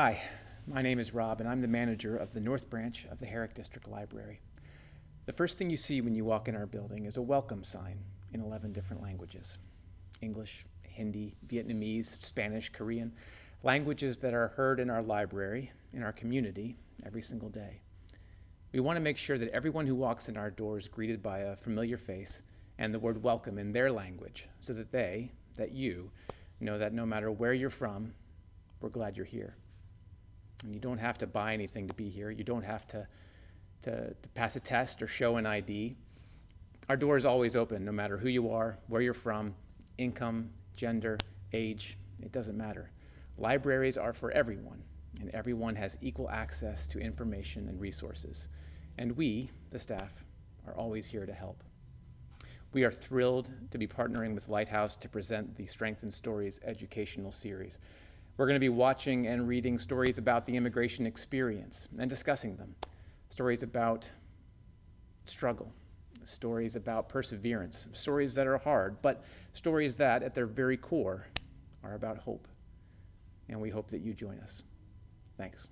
Hi, my name is Rob, and I'm the manager of the North Branch of the Herrick District Library. The first thing you see when you walk in our building is a welcome sign in 11 different languages English, Hindi, Vietnamese, Spanish, Korean, languages that are heard in our library, in our community, every single day. We want to make sure that everyone who walks in our doors is greeted by a familiar face and the word welcome in their language so that they, that you, know that no matter where you're from, we're glad you're here. And you don't have to buy anything to be here. You don't have to, to, to pass a test or show an ID. Our door is always open, no matter who you are, where you're from, income, gender, age, it doesn't matter. Libraries are for everyone, and everyone has equal access to information and resources. And we, the staff, are always here to help. We are thrilled to be partnering with Lighthouse to present the Strength in Stories educational series. We're going to be watching and reading stories about the immigration experience and discussing them. Stories about struggle, stories about perseverance, stories that are hard, but stories that, at their very core, are about hope. And we hope that you join us. Thanks.